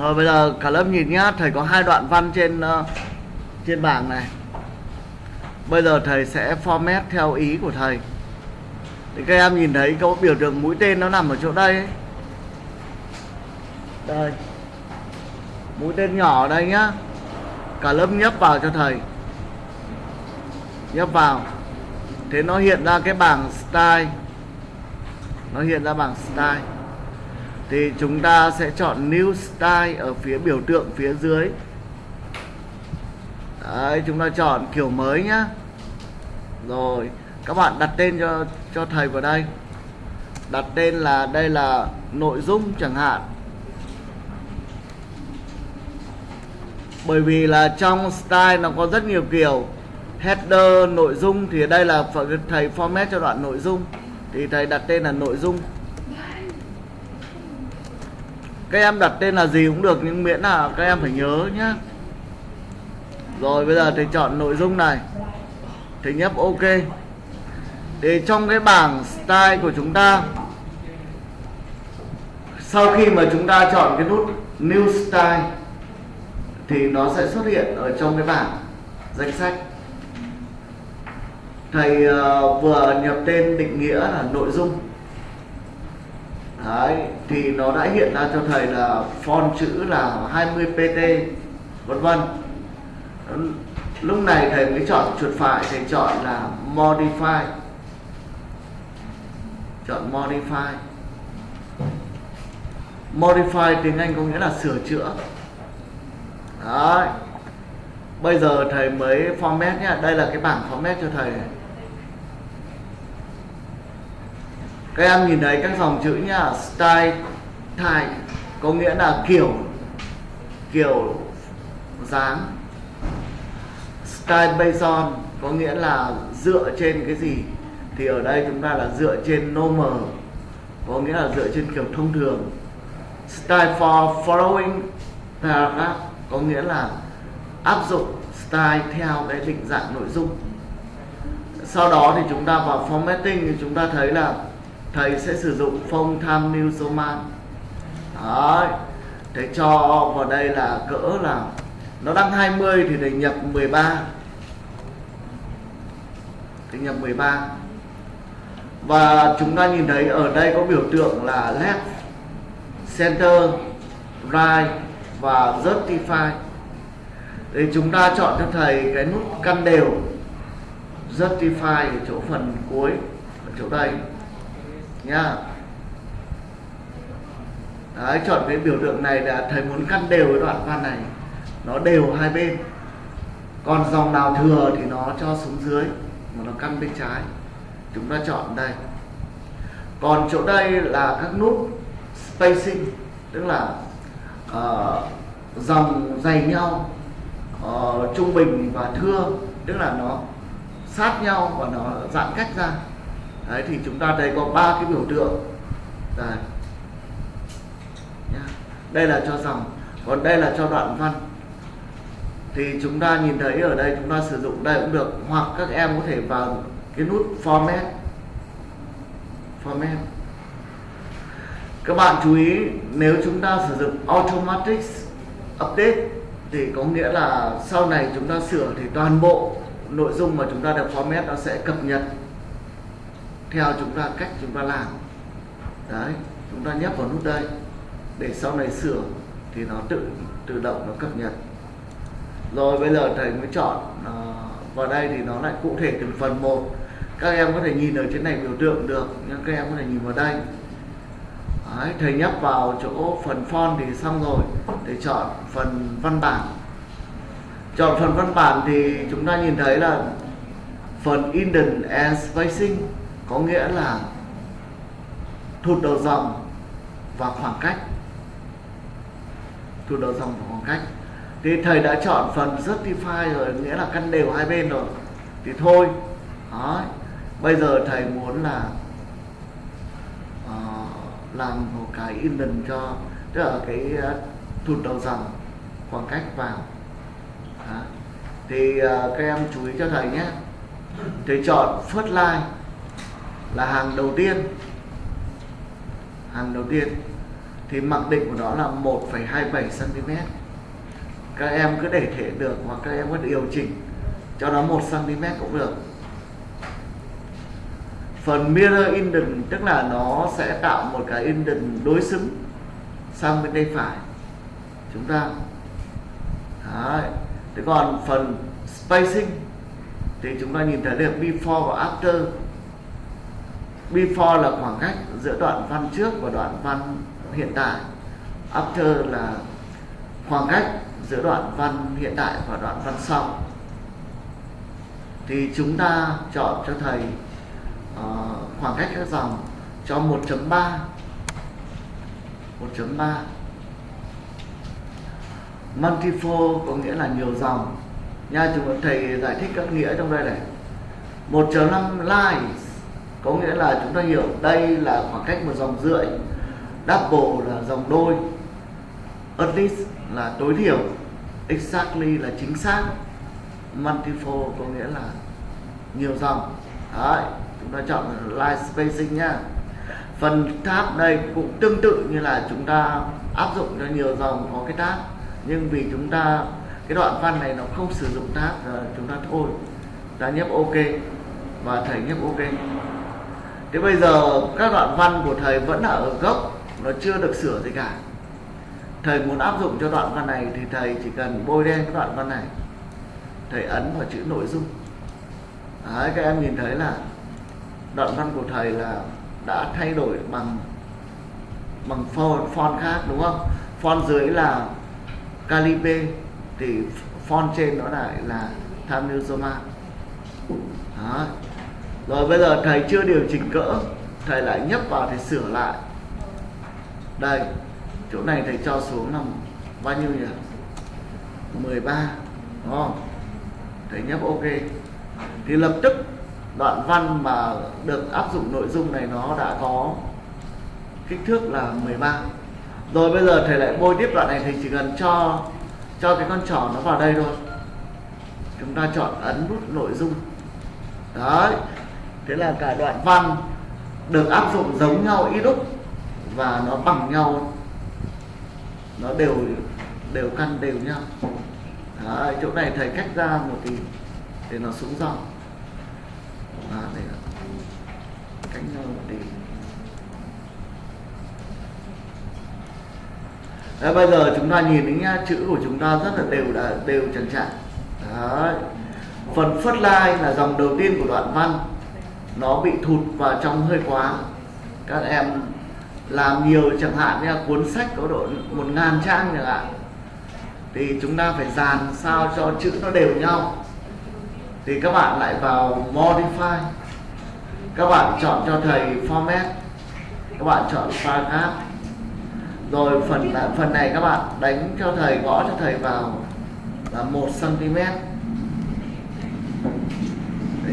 Rồi bây giờ cả lớp nhìn nhá, thầy có hai đoạn văn trên uh, trên bảng này. Bây giờ thầy sẽ format theo ý của thầy. Thì các em nhìn thấy có biểu tượng mũi tên nó nằm ở chỗ đây ấy. Đây. Mũi tên nhỏ ở đây nhá. Cả lớp nhấp vào cho thầy. Nhấp vào. Thế nó hiện ra cái bảng style. Nó hiện ra bảng style thì chúng ta sẽ chọn New Style ở phía biểu tượng phía dưới. Đấy, chúng ta chọn kiểu mới nhá. Rồi các bạn đặt tên cho cho thầy vào đây. Đặt tên là đây là nội dung chẳng hạn. Bởi vì là trong style nó có rất nhiều kiểu. Header nội dung thì đây là thầy format cho đoạn nội dung. Thì thầy đặt tên là nội dung các em đặt tên là gì cũng được nhưng miễn là các em phải nhớ nhé rồi bây giờ thầy chọn nội dung này. Thầy nhấp ok. Để trong cái bảng style của chúng ta sau khi mà chúng ta chọn cái nút new style thì nó sẽ xuất hiện ở trong cái bảng danh sách. Thầy uh, vừa nhập tên định nghĩa là nội dung. Đấy, thì nó đã hiện ra cho thầy là font chữ là 20 pt vân vân. Lúc này thầy mới chọn chuột phải thầy chọn là modify. Chọn modify. Modify tiếng Anh có nghĩa là sửa chữa. Đấy. bây giờ thầy mới format nhé đây là cái bảng format cho thầy này. Các em nhìn thấy các dòng chữ nhá, style type có nghĩa là kiểu kiểu dáng. Style based on có nghĩa là dựa trên cái gì? Thì ở đây chúng ta là dựa trên normal, có nghĩa là dựa trên kiểu thông thường. Style for following paragraph có nghĩa là áp dụng style theo cái định dạng nội dung. Sau đó thì chúng ta vào formatting thì chúng ta thấy là thầy sẽ sử dụng phong tham mưu số man. Đấy. thầy cho vào đây là cỡ là nó đang 20 thì thầy nhập 13 thầy nhập 13 và chúng ta nhìn thấy ở đây có biểu tượng là left, center, right và justify. Thì chúng ta chọn cho thầy cái nút căn đều, justify ở chỗ phần cuối, ở chỗ đây nhá Đấy, chọn cái biểu tượng này là thầy muốn cắt đều cái đoạn văn này. Nó đều hai bên. Còn dòng nào thừa thì nó cho xuống dưới mà nó căn bên trái. Chúng ta chọn đây. Còn chỗ đây là các nút spacing tức là uh, dòng dày nhau uh, trung bình và thưa tức là nó sát nhau và nó giãn cách ra đấy, thì chúng ta thấy có ba cái biểu tượng. Đây. Đây là cho dòng, còn đây là cho đoạn văn. Thì chúng ta nhìn thấy ở đây, chúng ta sử dụng đây cũng được, hoặc các em có thể vào cái nút format. Format. Các bạn chú ý, nếu chúng ta sử dụng automatic update, thì có nghĩa là sau này chúng ta sửa thì toàn bộ nội dung mà chúng ta được format nó sẽ cập nhật theo chúng ta cách chúng ta làm. Đấy chúng ta nhấp vào nút đây để sau này sửa thì nó tự tự động nó cập nhật. Rồi bây giờ thầy mới chọn uh, vào đây thì nó lại cụ thể từng phần một. Các em có thể nhìn ở trên này biểu tượng được nhưng các em có thể nhìn vào đây. Đấy, thầy nhấp vào chỗ phần font thì xong rồi để chọn phần văn bản. Chọn phần văn bản thì chúng ta nhìn thấy là phần indent and spacing có nghĩa là thụt đầu dòng và khoảng cách. Thụt đầu dòng và khoảng cách. Thì thầy đã chọn phần justify rồi nghĩa là căn đều hai bên rồi. Thì thôi đó bây giờ thầy muốn là uh, làm một cái indent cho tức là cái uh, thụt đầu dòng khoảng cách vào. Đó. thì uh, các em chú ý cho thầy nhé. Thầy chọn first line là hàng đầu tiên. Hàng đầu tiên. Thì mặc định của nó là 1,27 cm các em cứ để thể được hoặc các em có điều chỉnh cho nó 1 cm cũng được. Phần mirror indent tức là nó sẽ tạo một cái indent đối xứng sang bên tay phải chúng ta. Đấy. thế còn phần spacing thì chúng ta nhìn thấy được before và after before là khoảng cách giữa đoạn văn trước và đoạn văn hiện tại. After là khoảng cách giữa đoạn văn hiện tại và đoạn văn sau. Thì chúng ta chọn cho thầy uh, khoảng cách các dòng cho 1.3 1.3 multifold có nghĩa là nhiều dòng. Nha chúng thầy giải thích các nghĩa trong đây này. 1.5 lines có nghĩa là chúng ta hiểu đây là khoảng cách một dòng rưỡi, double là dòng đôi. At least là tối thiểu, exactly là chính xác. Multiple có nghĩa là nhiều dòng. Đấy, chúng ta chọn line spacing nhá. Phần tab đây cũng tương tự như là chúng ta áp dụng cho nhiều dòng có cái tab. Nhưng vì chúng ta, cái đoạn văn này nó không sử dụng tab chúng ta thôi. Ta nhấp ok và thầy nhấp ok thế bây giờ các đoạn văn của thầy vẫn ở gốc nó chưa được sửa gì cả. Thầy muốn áp dụng cho đoạn văn này thì thầy chỉ cần bôi đen cái đoạn văn này. Thầy ấn vào chữ nội dung. Đấy, các em nhìn thấy là đoạn văn của thầy là đã thay đổi bằng bằng font, font khác đúng không? Font dưới là Calibre thì font trên nó lại là Times New Roman Đó rồi bây giờ thầy chưa điều chỉnh cỡ, thầy lại nhấp vào thì sửa lại. Đây, chỗ này thầy cho xuống là bao nhiêu nhỉ? 13 đúng không? Thầy nhấp ok. Thì lập tức đoạn văn mà được áp dụng nội dung này nó đã có kích thước là 13 rồi bây giờ thầy lại bôi tiếp đoạn này thì chỉ cần cho cho cái con trỏ nó vào đây thôi. Chúng ta chọn ấn nút nội dung. Đấy thế là cả đoạn văn được áp dụng giống nhau ít đúc và nó bằng nhau. Nó đều đều căn đều nhau. Đấy, chỗ này thầy cách ra một tí để nó xuống dòng. À, đây là cách nhau một tí. Đấy, bây giờ chúng ta nhìn thấy nhá chữ của chúng ta rất là đều là đều trần chặn phần phất lai là dòng đầu tiên của đoạn văn nó bị thụt vào trong hơi quá. Các em làm nhiều chẳng hạn như cuốn sách có độ một ngàn trang chẳng hạn. Thì chúng ta phải dàn sao cho chữ nó đều nhau. Thì các bạn lại vào modify. Các bạn chọn cho thầy format. Các bạn chọn paragraph. Rồi phần phần này các bạn đánh cho thầy, gõ cho thầy vào là một cm.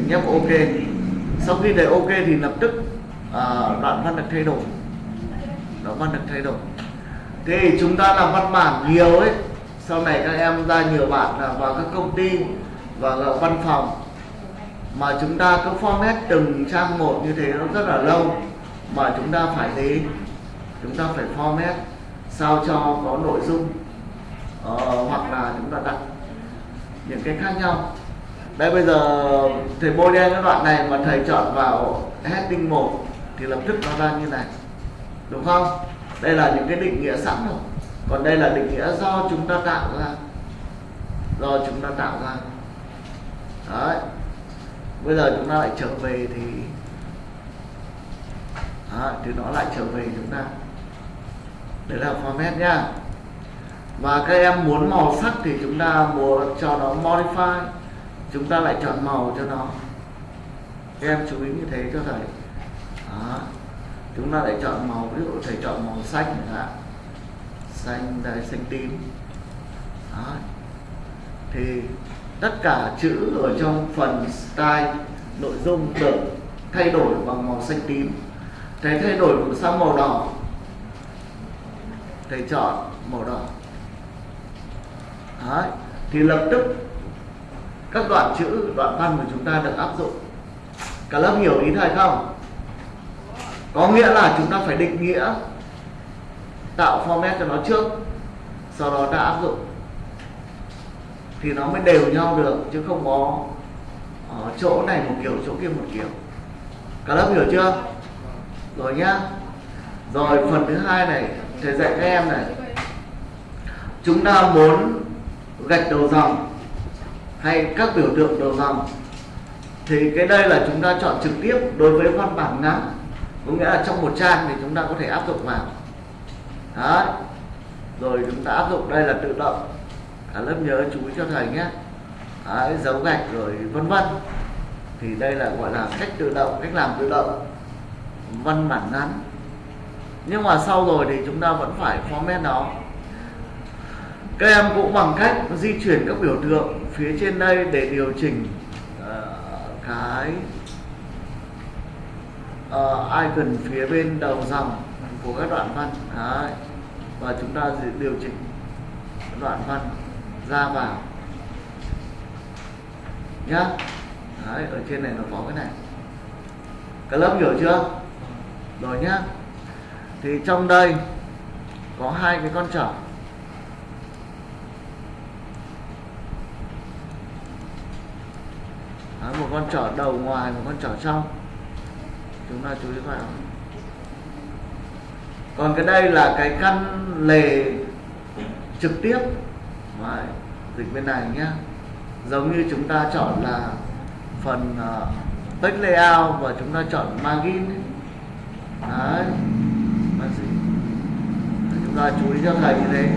Nhấp ok sau khi để ok thì lập tức uh, đoạn văn được thay đổi. Đoạn văn được thay đổi. Thì chúng ta làm văn bản nhiều ấy. Sau này các em ra nhiều bạn là vào các công ty và văn phòng. Mà chúng ta cứ format từng trang một như thế nó rất là lâu. Mà chúng ta phải gì chúng ta phải format sao cho có nội dung. Uh, hoặc là chúng ta đặt những cái khác nhau đây bây giờ thầy bôi đen cái đoạn này mà thầy chọn vào heading 1 thì lập tức nó ra như này. Đúng không? Đây là những cái định nghĩa sẵn rồi. Còn đây là định nghĩa do chúng ta tạo ra. Do chúng ta tạo ra. Đấy. Bây giờ chúng ta lại trở về thì đó, thì nó lại trở về chúng ta. Đấy là format nhá và các em muốn màu sắc thì chúng ta muốn cho nó modify chúng ta lại chọn màu cho nó. Các em chú ý như thế cho thầy. Đó. chúng ta lại chọn màu, ví dụ thầy chọn màu xanh chẳng hạn. Xanh, đây, xanh tím. Đó. thì tất cả chữ ở trong phần style, nội dung được thay đổi bằng màu xanh tím. Thầy thay đổi sang màu đỏ. Thầy chọn màu đỏ. Đấy. thì lập tức các đoạn chữ, đoạn văn của chúng ta được áp dụng. Cả lớp hiểu ý thầy không? Có nghĩa là chúng ta phải định nghĩa, tạo format cho nó trước, sau đó ta áp dụng. Thì nó mới đều nhau được, chứ không có ở chỗ này một kiểu, chỗ kia một kiểu. Cả lớp hiểu chưa? Rồi nhá. Rồi, phần thứ hai này, thầy dạy các em này. Chúng ta muốn gạch đầu dòng hay các biểu tượng đầu dòng thì cái đây là chúng ta chọn trực tiếp đối với văn bản ngắn. Có nghĩa là trong một trang thì chúng ta có thể áp dụng vào. Đấy. rồi chúng ta áp dụng đây là tự động. Cả lớp nhớ chú ý cho thầy nhé. Đấy, dấu gạch rồi vân vân. Thì đây là gọi là cách tự động cách làm tự động văn bản ngắn. Nhưng mà sau rồi thì chúng ta vẫn phải format nó các em cũng bằng cách di chuyển các biểu tượng phía trên đây để điều chỉnh uh, cái uh, icon phía bên đầu dòng của các đoạn văn. Đấy. và chúng ta điều chỉnh đoạn văn ra vào. Nhá. Đấy, ở trên này nó có cái này. Các lớp hiểu chưa? Rồi nhá. Thì trong đây có hai cái con trở. Đấy, một con trở đầu ngoài một con trở trong. Chúng ta chú ý vào. Còn cái đây là cái căn lề trực tiếp. Đấy, dịch bên này nhé giống như chúng ta chọn là phần ờ, uh, text layout và chúng ta chọn margin đấy chúng ta chú ý cho thầy như thế.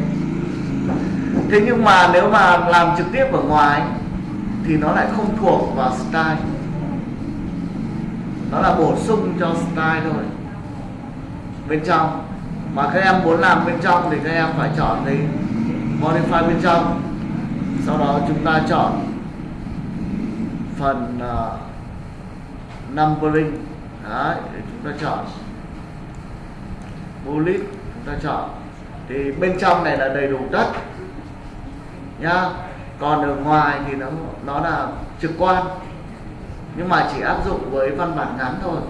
Thế nhưng mà nếu mà làm trực tiếp ở ngoài thì nó lại không thuộc vào style. Nó là bổ sung cho style thôi. Bên trong mà các em muốn làm bên trong thì các em phải chọn cái modify bên trong. Sau đó chúng ta chọn phần uh, numbering. Đấy để chúng ta chọn. Bullet chúng ta chọn. Thì bên trong này là đầy đủ đất. Nhá còn ở ngoài thì nó nó là trực quan. Nhưng mà chỉ áp dụng với văn bản ngắn thôi.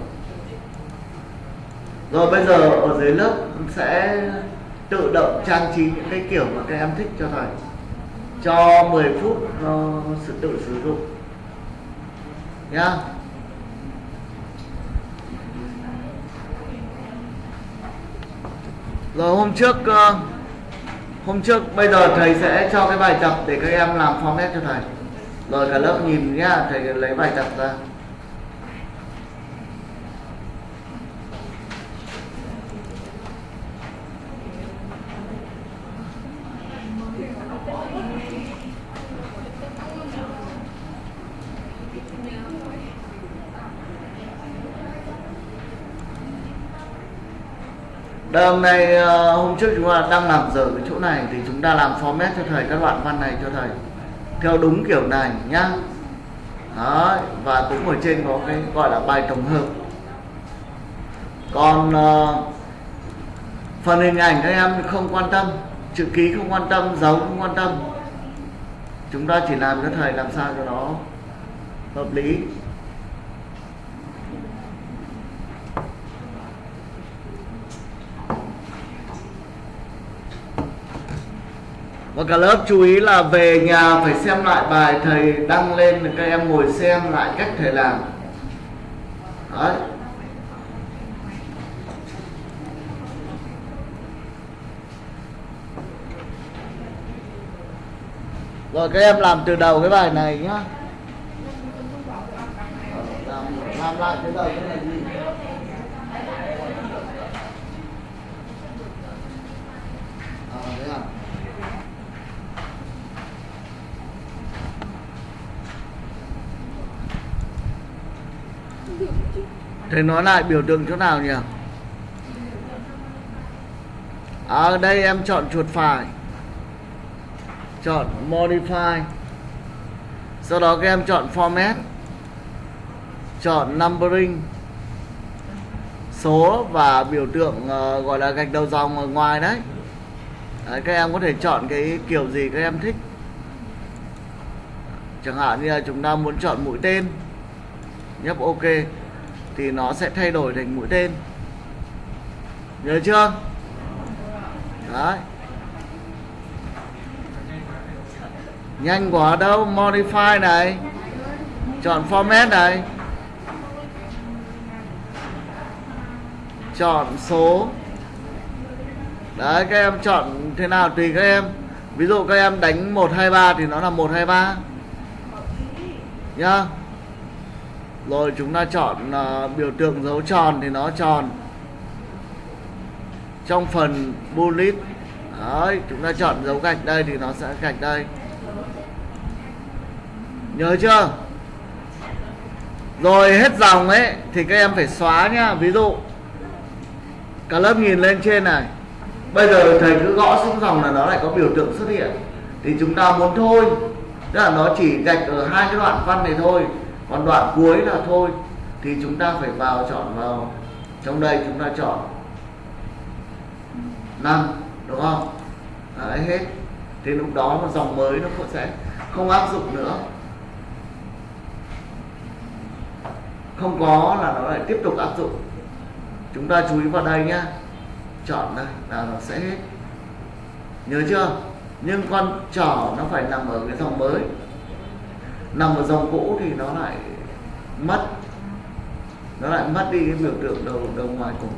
Rồi bây giờ ở dưới lớp sẽ tự động trang trí những cái kiểu mà các em thích cho thầy. Cho 10 phút uh, sự tự sử dụng. Nhá. Rồi hôm trước uh, hôm trước, bây giờ thầy sẽ cho cái bài tập để các em làm format cho thầy. Rồi cả lớp nhìn nhá, thầy lấy bài tập ra. Đây hôm nay ờ, hôm trước chúng ta đang làm dở cái chỗ này thì chúng ta làm format cho thầy các đoạn văn này cho thầy theo đúng kiểu này nhá. Đó, và cũng ở trên có cái gọi là bài tổng hợp. Còn uh, phần hình ảnh các em không quan tâm, chữ ký không quan tâm, dấu không quan tâm. Chúng ta chỉ làm cho thầy làm sao cho nó hợp lý và cả lớp chú ý là về nhà phải xem lại bài thầy đăng lên để các em ngồi xem lại cách thầy làm. Đấy. Rồi các em làm từ đầu cái bài này nhá. Làm, làm lại từ đầu cái này gì Thầy nói lại biểu tượng chỗ nào nhỉ? À, ở đây em chọn chuột phải. Chọn Modify. Sau đó các em chọn Format. Chọn Numbering. Số và biểu tượng uh, gọi là gạch đầu dòng ở ngoài đấy. đấy Các em có thể chọn cái kiểu gì các em thích. Chẳng hạn như là chúng ta muốn chọn mũi tên. Nhấp OK thì nó sẽ thay đổi thành mũi tên. Nhớ chưa? Đấy. Nhanh quá đâu, modify này. Chọn format này. Chọn số. Đấy, các em chọn thế nào tùy các em. Ví dụ các em đánh 123 thì nó là 123 nhá rồi chúng ta chọn uh, biểu tượng dấu tròn thì nó tròn. Trong phần bullet đấy chúng ta chọn dấu gạch đây thì nó sẽ gạch đây. Nhớ chưa? Rồi hết dòng ấy thì các em phải xóa nhá. Ví dụ cả lớp nhìn lên trên này. Bây giờ thầy cứ gõ xuống dòng là nó lại có biểu tượng xuất hiện. Thì chúng ta muốn thôi. Tức là nó chỉ gạch ở hai cái đoạn văn này thôi còn đoạn cuối là thôi, thì chúng ta phải vào chọn vào, trong đây chúng ta chọn năm, đúng không? À, đấy hết. Thì lúc đó một dòng mới nó cũng sẽ không áp dụng nữa. Không có là nó lại tiếp tục áp dụng. Chúng ta chú ý vào đây nhá. Chọn đây là nó sẽ hết. Nhớ chưa? Nhưng con trỏ nó phải nằm ở cái dòng mới nằm ở dòng cũ thì nó lại mất. Nó lại mất đi cái biểu tượng đầu đầu ngoài cùng.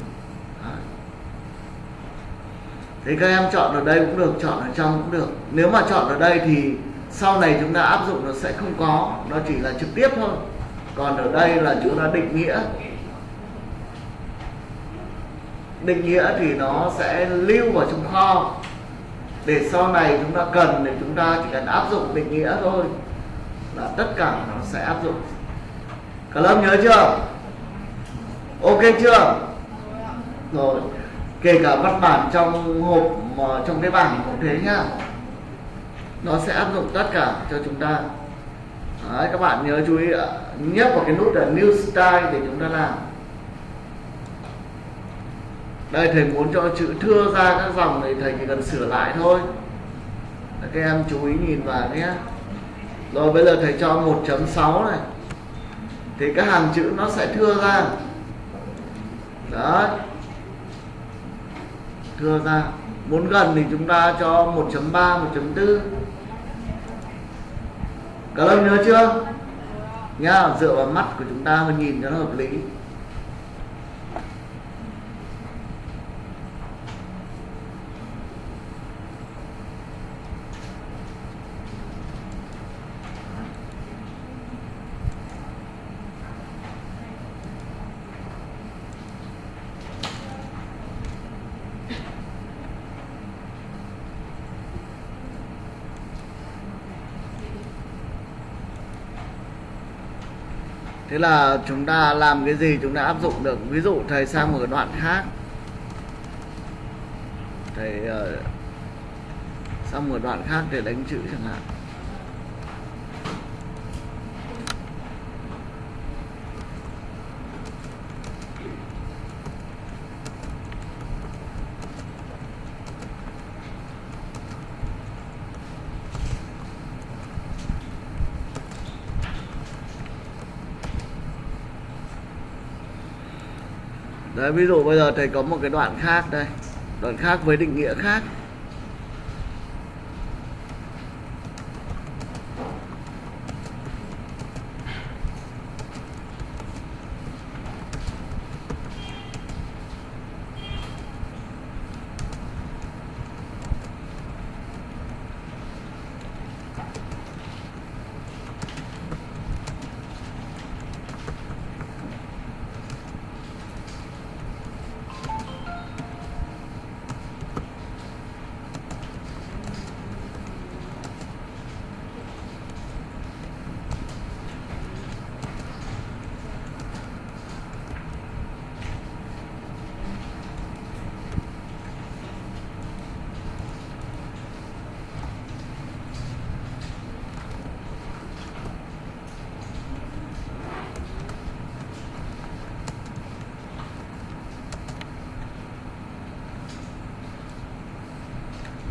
Thì các em chọn ở đây cũng được, chọn ở trong cũng được. Nếu mà chọn ở đây thì sau này chúng ta áp dụng nó sẽ không có. Nó chỉ là trực tiếp thôi. Còn ở đây là chúng ta định nghĩa. Định nghĩa thì nó sẽ lưu vào trong kho. Để sau này chúng ta cần thì chúng ta chỉ cần áp dụng định nghĩa thôi là tất cả nó sẽ áp dụng. Cả lớp nhớ chưa? Ok chưa? Rồi kể cả văn bản trong hộp trong cái bảng cũng thế nhá. Nó sẽ áp dụng tất cả cho chúng ta. Đấy, các bạn nhớ chú ý nhấp vào cái nút là new style để chúng ta làm. Đây thầy muốn cho chữ thưa ra các dòng này thầy chỉ cần sửa lại thôi. Các em chú ý nhìn vào nhé rồi bây giờ thầy cho 1.6 này. Thì cái hàng chữ nó sẽ thưa ra. Đấy. Thưa ra. Muốn gần thì chúng ta cho 1.3 1.4 các em nhớ chưa? Nhá, dựa vào mắt của chúng ta mà nhìn cho nó hợp lý thế là chúng ta làm cái gì chúng ta áp dụng được. Ví dụ thầy sang một đoạn khác. Thầy uh, sang một đoạn khác để đánh chữ chẳng hạn. Đấy, ví dụ bây giờ thầy có một cái đoạn khác đây. Đoạn khác với định nghĩa khác.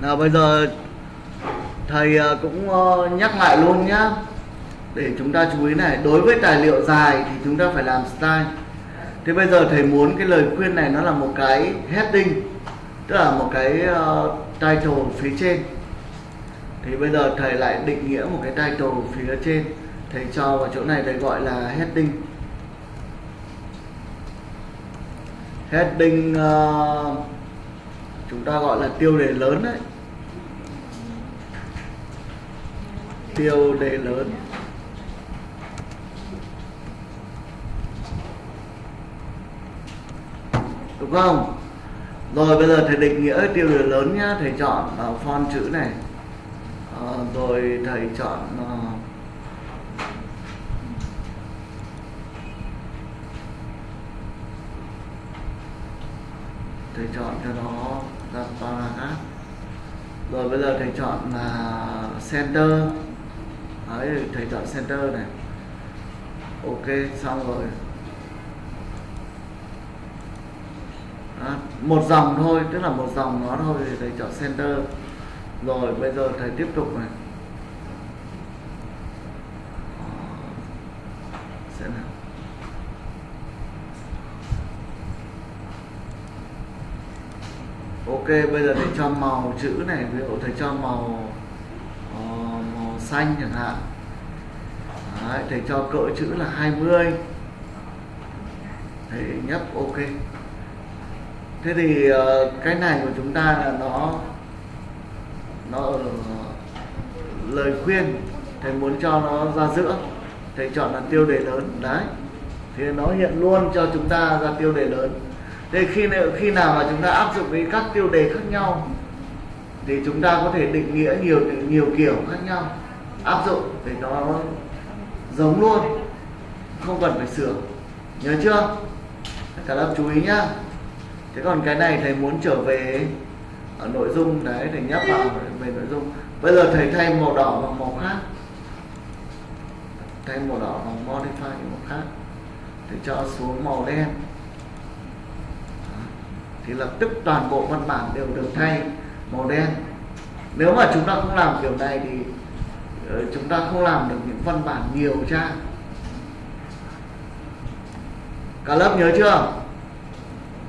Nào bây giờ thầy ờ, cũng ờ, nhắc lại luôn nhá. Để chúng ta chú ý này đối với tài liệu dài thì chúng ta phải làm style thế bây giờ thầy muốn cái lời khuyên này nó là một cái heading tức là một cái uh, title phía trên. Thì bây giờ thầy lại định nghĩa một cái title phía trên. Thầy cho vào chỗ này thầy gọi là heading. Heading uh, chúng ta gọi là tiêu đề lớn đấy. Tiêu đề lớn. Đúng không? Rồi bây giờ thầy định nghĩa tiêu đề lớn nhá. Thầy chọn uh, font chữ này. Uh, rồi thầy chọn uh, thầy chọn cho nó ra paragraph rồi bây giờ thầy chọn là center đấy thầy chọn center này. Ok xong rồi. Đó, một dòng thôi tức là một dòng nó thôi thì thầy chọn center. Rồi bây giờ thầy tiếp tục này. Sẽ nào. Ok bây giờ thầy cho màu chữ này ví dụ thầy cho màu uh, màu xanh chẳng hạn. Đấy, thầy cho cỡ chữ là 20 thầy nhấp ok. Thế thì ờ, cái này của chúng ta là nó nó ở lời khuyên. Thầy muốn cho nó ra giữa. Thầy chọn là tiêu đề lớn. Đấy. Thì nó hiện luôn cho chúng ta ra tiêu đề lớn. Thế khi khi nào mà chúng ta áp dụng với các tiêu đề khác nhau thì chúng ta có thể định nghĩa nhiều nhiều kiểu khác nhau. Áp dụng để nó giống luôn. Không cần phải sửa. Nhớ chưa? Cả lớp chú ý nhá. Thế còn cái này thầy muốn trở về ở nội dung đấy, thầy nhấp vào về nội dung. Bây giờ thầy thay màu đỏ bằng màu khác. Thay màu đỏ bằng modify màu khác. Thầy cho xuống màu đen. Thì lập tức toàn bộ văn bản đều được thay màu đen. Nếu mà chúng ta không làm kiểu này thì Ờ, chúng ta không làm được những văn bản nhiều trang cả lớp nhớ chưa?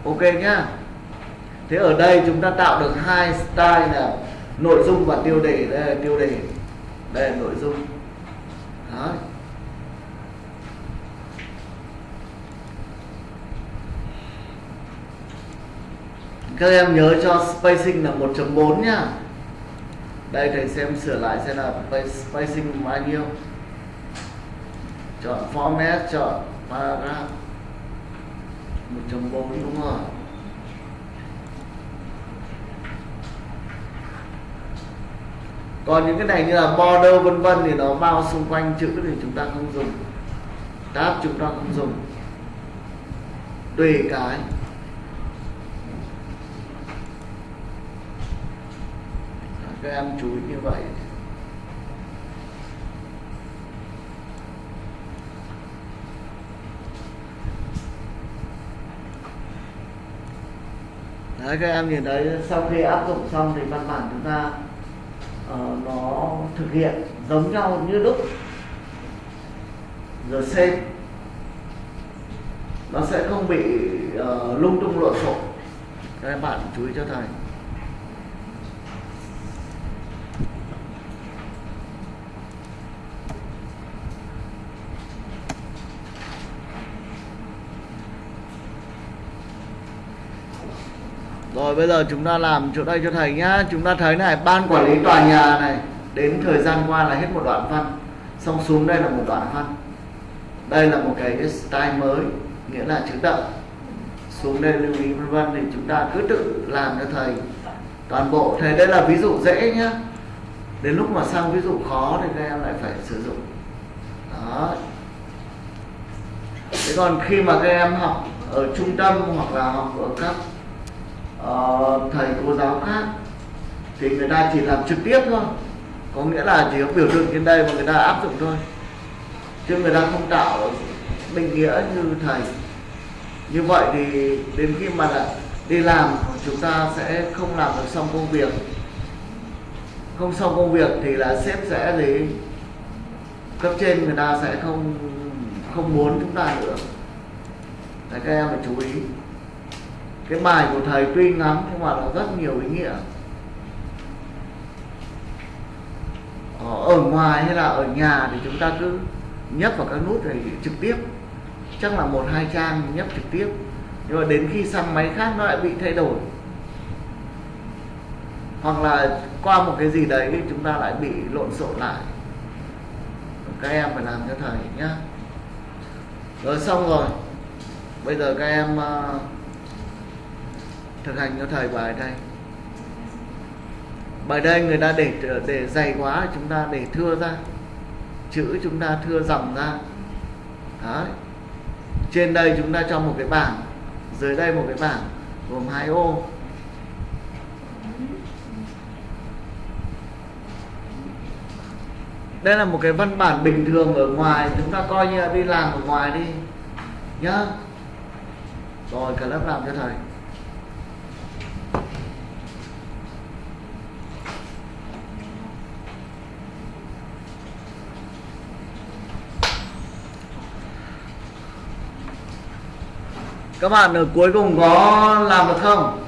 Ok nhá. Thế ở đây chúng ta tạo được hai style là nội dung và tiêu đề, đây là tiêu đề. Đây là nội dung. Đó. các em nhớ cho spacing là 1.4 nhá đây, thầy xem sửa lại xem là spacing bao nhiêu. Chọn format, chọn paragraph. 1.4 đúng rồi còn những cái này như là border vân vân thì nó bao xung quanh chữ thì chúng ta không dùng. Tab chúng ta không dùng. Tùy cái. Các em chú ý như vậy. Đấy, các em nhìn thấy sau khi áp dụng xong thì văn bản chúng ta uh, nó thực hiện giống nhau như lúc giờ xem nó sẽ không bị uh, lung tung lộn xộn. Các bạn chú ý cho thầy. Rồi, bây giờ chúng ta làm chỗ đây cho thầy nhá. Chúng ta thấy này, ban quản lý tòa nhà này, Đến thời gian qua là hết một đoạn văn. Xong xuống đây là một đoạn văn. Đây là một cái style mới, Nghĩa là chữ đậm Xuống đây lưu ý vân vân Thì chúng ta cứ tự làm cho thầy. Toàn bộ, Thầy đây là ví dụ dễ nhá. Đến lúc mà sang ví dụ khó Thì các em lại phải sử dụng. Đó. Thế còn khi mà các em học ở trung tâm hoặc là học ở các uh, thầy cô giáo khác. Thì người ta chỉ làm trực tiếp thôi. Có nghĩa là chỉ có biểu tượng trên đây mà người ta áp dụng thôi. Chứ người ta không tạo định nghĩa như thầy. Như vậy thì đến khi mà là đi làm chúng ta sẽ không làm được xong công việc. Không xong công việc thì là sếp sẽ gì? Cấp trên người ta sẽ không không muốn chúng ta nữa. Đấy, các em phải chú ý cái bài của thầy tuy ngắn nhưng mà nó rất nhiều ý nghĩa. Ờ, ở ngoài hay là ở nhà thì chúng ta cứ nhấp vào các nút này trực tiếp. Chắc là một hai trang nhấp trực tiếp. Nhưng mà đến khi sang máy khác nó lại bị thay đổi. Hoặc là qua một cái gì đấy thì chúng ta lại bị lộn xộn lại. Các em phải làm cho thầy nhá. Rồi xong rồi. Bây giờ các em uh, thực hành cho thời bài đây. Bài đây người ta để để dày quá chúng ta để thưa ra. Chữ chúng ta thưa dòng ra. Đấy. Trên đây chúng ta cho một cái bảng. Dưới đây một cái bảng, gồm hai ô. Đây là một cái văn bản bình thường ở ngoài. Chúng ta coi như là đi làm ở ngoài đi. Nhá. Rồi, cả lớp làm cho thầy. Các bạn ở cuối cùng có làm được không?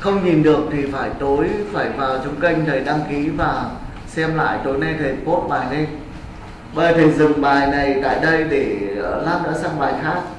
Không nhìn được thì phải tối, phải vào trong kênh thầy đăng ký và xem lại tối nay thầy post bài lên bây thầy dừng bài này tại đây để ờ, lát nữa sang bài khác.